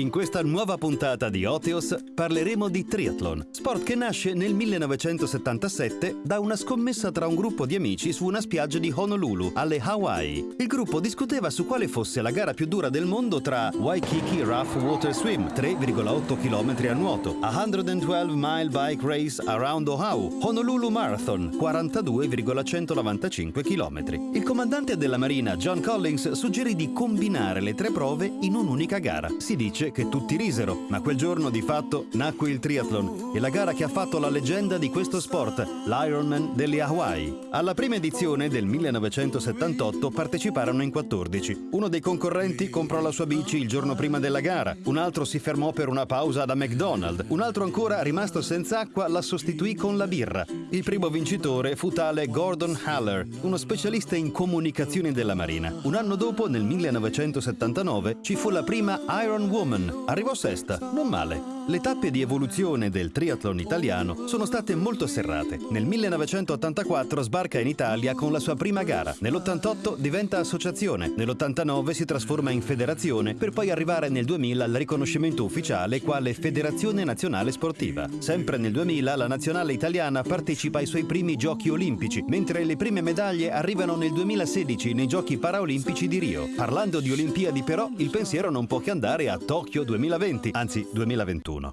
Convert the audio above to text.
In questa nuova puntata di Oteos parleremo di triathlon, sport che nasce nel 1977 da una scommessa tra un gruppo di amici su una spiaggia di Honolulu, alle Hawaii. Il gruppo discuteva su quale fosse la gara più dura del mondo tra Waikiki Rough Water Swim, 3,8 km a nuoto, 112 Mile Bike Race Around Oahu, Honolulu Marathon, 42,195 km. Il comandante della Marina, John Collins, suggerì di combinare le tre prove in un'unica gara. Si dice dice che tutti risero, ma quel giorno di fatto nacque il triathlon e la gara che ha fatto la leggenda di questo sport, l'Ironman delle Hawaii. Alla prima edizione del 1978 parteciparono in 14. Uno dei concorrenti comprò la sua bici il giorno prima della gara, un altro si fermò per una pausa da McDonald's, un altro ancora, rimasto senza acqua, la sostituì con la birra. Il primo vincitore fu tale Gordon Haller, uno specialista in comunicazione della Marina. Un anno dopo, nel 1979, ci fu la prima Iron Woman Woman arrivò sesta, non male. Le tappe di evoluzione del triathlon italiano sono state molto serrate. Nel 1984 sbarca in Italia con la sua prima gara. Nell'88 diventa associazione. Nell'89 si trasforma in federazione per poi arrivare nel 2000 al riconoscimento ufficiale quale Federazione Nazionale Sportiva. Sempre nel 2000 la nazionale italiana partecipa ai suoi primi giochi olimpici, mentre le prime medaglie arrivano nel 2016 nei giochi paraolimpici di Rio. Parlando di Olimpiadi però, il pensiero non può che andare a Tokyo 2020, anzi 2021.